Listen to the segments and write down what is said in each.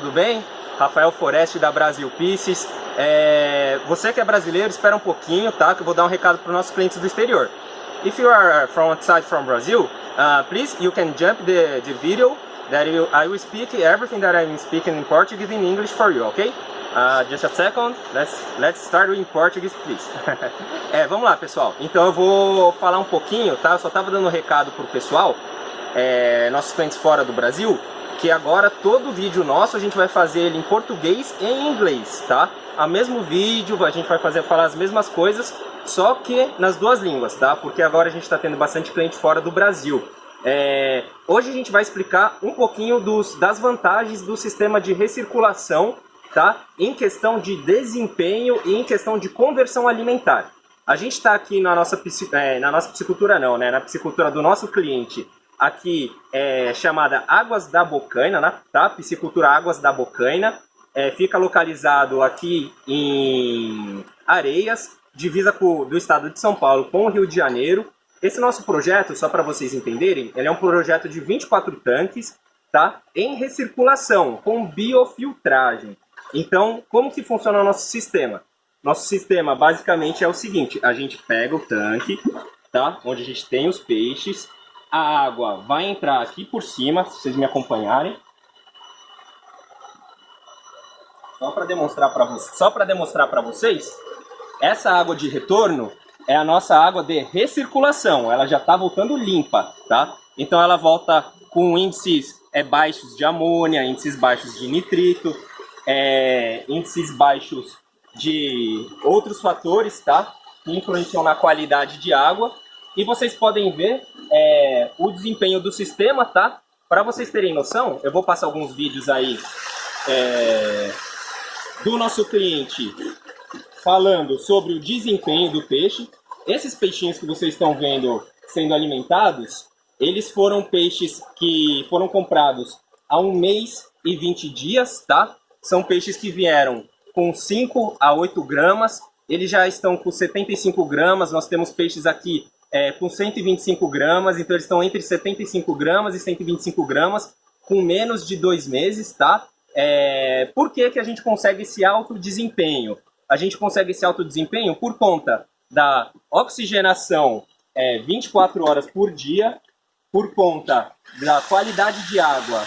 tudo bem? Rafael Foreste da Brasil Pieces. É... Você que é brasileiro, espera um pouquinho, tá? Que eu vou dar um recado para os nossos clientes do exterior. If you are from outside from Brazil, uh, please you can jump the, the video that you, I will speak everything that I'm speaking in Portuguese in English for you, okay? Uh, just a second, let's, let's start in Portuguese, please. é, vamos lá, pessoal. Então eu vou falar um pouquinho, tá? Eu só tava dando um recado pro pessoal, é, nossos clientes fora do Brasil, que agora todo vídeo nosso a gente vai fazer ele em português e em inglês, tá? A mesmo vídeo, a gente vai fazer falar as mesmas coisas, só que nas duas línguas, tá? Porque agora a gente está tendo bastante cliente fora do Brasil. É, hoje a gente vai explicar um pouquinho dos, das vantagens do sistema de recirculação, tá? Em questão de desempenho e em questão de conversão alimentar. A gente está aqui na nossa, é, na nossa piscicultura não, né? Na piscicultura do nosso cliente, aqui é chamada Águas da Bocaina, né? tá? Piscicultura Águas da Bocaina. É, fica localizado aqui em Areias, divisa com, do estado de São Paulo com o Rio de Janeiro. Esse nosso projeto, só para vocês entenderem, ele é um projeto de 24 tanques, tá? Em recirculação, com biofiltragem. Então, como que funciona o nosso sistema? Nosso sistema basicamente é o seguinte, a gente pega o tanque, tá? Onde a gente tem os peixes, a água vai entrar aqui por cima, se vocês me acompanharem. Só para demonstrar para vocês, só para demonstrar para vocês, essa água de retorno é a nossa água de recirculação. Ela já está voltando limpa, tá? Então ela volta com índices é, baixos de amônia, índices baixos de nitrito, é, índices baixos de outros fatores, tá? Que influenciam na qualidade de água. E vocês podem ver é, o desempenho do sistema, tá? Para vocês terem noção, eu vou passar alguns vídeos aí é, do nosso cliente falando sobre o desempenho do peixe. Esses peixinhos que vocês estão vendo sendo alimentados, eles foram peixes que foram comprados há um mês e 20 dias, tá? São peixes que vieram com 5 a 8 gramas, eles já estão com 75 gramas, nós temos peixes aqui é, com 125 gramas, então eles estão entre 75 gramas e 125 gramas, com menos de dois meses, tá? É, por que, que a gente consegue esse alto desempenho? A gente consegue esse alto desempenho por conta da oxigenação é, 24 horas por dia, por conta da qualidade de água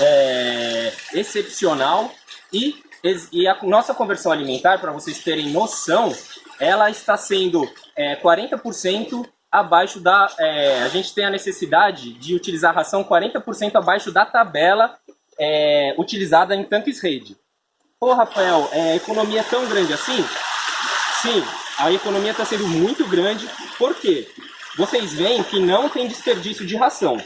é, excepcional e, e a nossa conversão alimentar, para vocês terem noção, ela está sendo é, 40% abaixo da... É, a gente tem a necessidade de utilizar ração 40% abaixo da tabela é, utilizada em tanques rede. Pô, Rafael, é, a economia é tão grande assim? Sim, a economia está sendo muito grande. Por quê? Vocês veem que não tem desperdício de ração.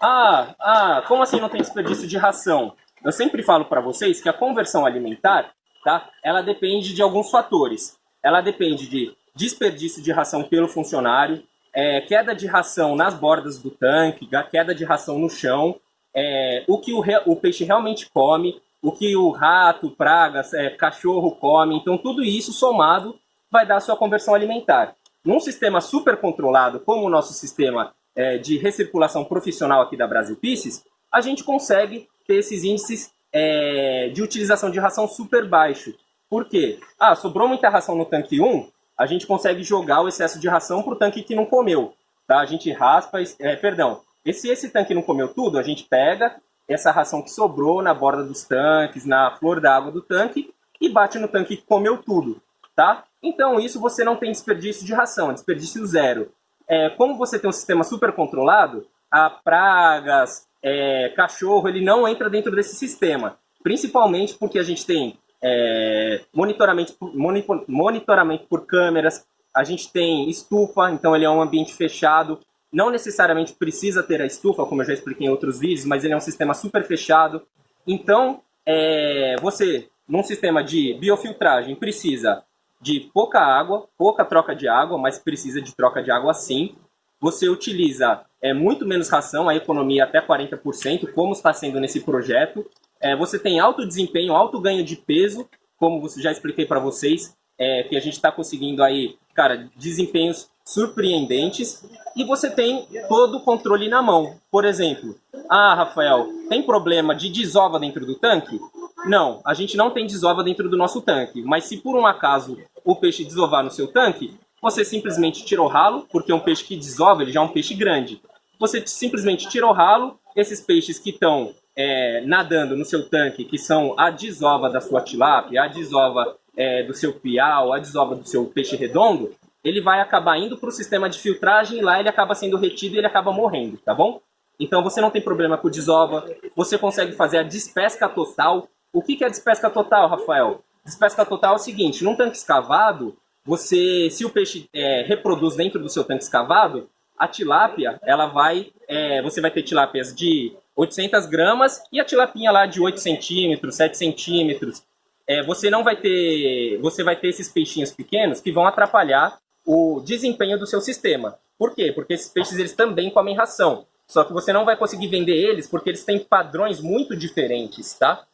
Ah, ah, como assim não tem desperdício de ração? Eu sempre falo para vocês que a conversão alimentar, tá? Ela depende de alguns fatores ela depende de desperdício de ração pelo funcionário, é, queda de ração nas bordas do tanque, queda de ração no chão, é, o que o, re, o, peixe realmente come, o que o rato, pragas, é, cachorro come. Então tudo isso somado vai dar a sua conversão alimentar. Num sistema super controlado, como o nosso sistema é, de recirculação profissional aqui da Brasil Pisces, a gente consegue ter esses índices é, de utilização de ração super baixo. Por quê? Ah, sobrou muita ração no tanque 1, a gente consegue jogar o excesso de ração para o tanque que não comeu. Tá? A gente raspa, é, perdão, e se esse tanque não comeu tudo, a gente pega essa ração que sobrou na borda dos tanques, na flor da água do tanque, e bate no tanque que comeu tudo. Tá? Então isso você não tem desperdício de ração, é desperdício zero. É, como você tem um sistema super controlado, a pragas, é, cachorro, ele não entra dentro desse sistema. Principalmente porque a gente tem é, monitoramento, monitor, monitoramento por câmeras, a gente tem estufa, então ele é um ambiente fechado, não necessariamente precisa ter a estufa, como eu já expliquei em outros vídeos, mas ele é um sistema super fechado. Então, é, você, num sistema de biofiltragem, precisa de pouca água, pouca troca de água, mas precisa de troca de água sim. Você utiliza é, muito menos ração, a economia até 40%, como está sendo nesse projeto. É, você tem alto desempenho, alto ganho de peso, como já expliquei para vocês, é, que a gente está conseguindo aí, cara, desempenhos surpreendentes e você tem todo o controle na mão. Por exemplo, ah, Rafael, tem problema de desova dentro do tanque? Não, a gente não tem desova dentro do nosso tanque, mas se por um acaso o peixe desovar no seu tanque, você simplesmente tira o ralo, porque um peixe que desova ele já é um peixe grande. Você simplesmente tira o ralo, esses peixes que estão é, nadando no seu tanque, que são a desova da sua tilápia, a desova é, do seu piau, a desova do seu peixe redondo, ele vai acabar indo para o sistema de filtragem e lá ele acaba sendo retido e ele acaba morrendo, tá bom? Então você não tem problema com desova, você consegue fazer a despesca total. O que é a despesca total, Rafael? Despesca total é o seguinte, num tanque escavado, você, se o peixe é, reproduz dentro do seu tanque escavado, a tilápia, ela vai, é, você vai ter tilápias de 800 gramas e a tilapinha lá de 8 centímetros, 7 centímetros. É, você não vai ter, você vai ter esses peixinhos pequenos que vão atrapalhar o desempenho do seu sistema. Por quê? Porque esses peixes eles também comem ração. Só que você não vai conseguir vender eles porque eles têm padrões muito diferentes, tá?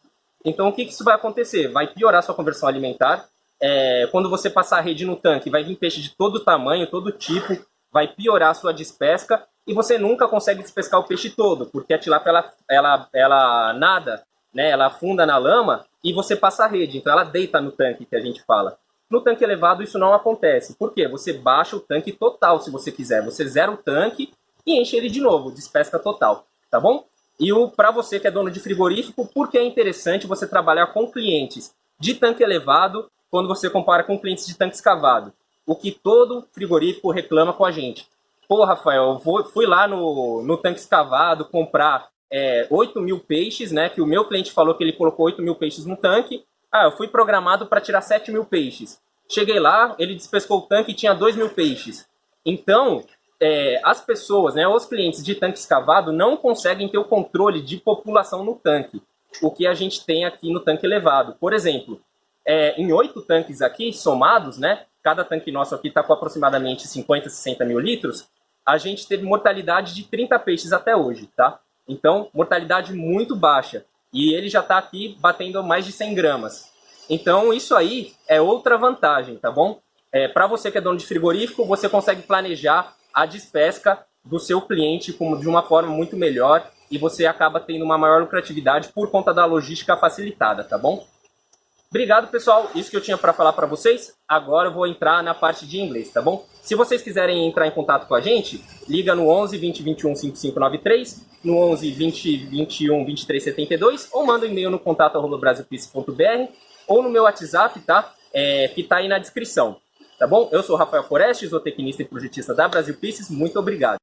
Então o que, que isso vai acontecer? Vai piorar sua conversão alimentar. É, quando você passar a rede no tanque, vai vir peixe de todo tamanho, todo tipo, vai piorar sua despesca e você nunca consegue despescar o peixe todo, porque a tilápia ela, ela, ela nada, né, ela afunda na lama e você passa a rede, então ela deita no tanque que a gente fala. No tanque elevado isso não acontece. Por quê? Você baixa o tanque total se você quiser. Você zera o tanque e enche ele de novo, despesca total, tá bom? E para você que é dono de frigorífico, por que é interessante você trabalhar com clientes de tanque elevado quando você compara com clientes de tanque escavado? O que todo frigorífico reclama com a gente. Pô, Rafael, eu fui lá no, no tanque escavado comprar é, 8 mil peixes, né? Que o meu cliente falou que ele colocou 8 mil peixes no tanque. Ah, eu fui programado para tirar 7 mil peixes. Cheguei lá, ele despescou o tanque e tinha 2 mil peixes. Então, é, as pessoas, né, os clientes de tanque escavado não conseguem ter o controle de população no tanque. O que a gente tem aqui no tanque elevado. Por exemplo, é, em oito tanques aqui, somados, né, cada tanque nosso aqui está com aproximadamente 50, 60 mil litros, a gente teve mortalidade de 30 peixes até hoje, tá? Então, mortalidade muito baixa. E ele já está aqui batendo mais de 100 gramas. Então, isso aí é outra vantagem, tá bom? É, Para você que é dono de frigorífico, você consegue planejar a despesca do seu cliente como de uma forma muito melhor e você acaba tendo uma maior lucratividade por conta da logística facilitada, tá bom? Obrigado, pessoal. Isso que eu tinha para falar para vocês. Agora eu vou entrar na parte de inglês, tá bom? Se vocês quiserem entrar em contato com a gente, liga no 11 20 21 5593, no 11 20 21 23 72 ou manda um e-mail no contato brasilpice.br ou no meu WhatsApp, tá? É, que tá aí na descrição. Tá bom? Eu sou Rafael Foreste, zootecnista e projetista da Brasil Pieces. Muito obrigado.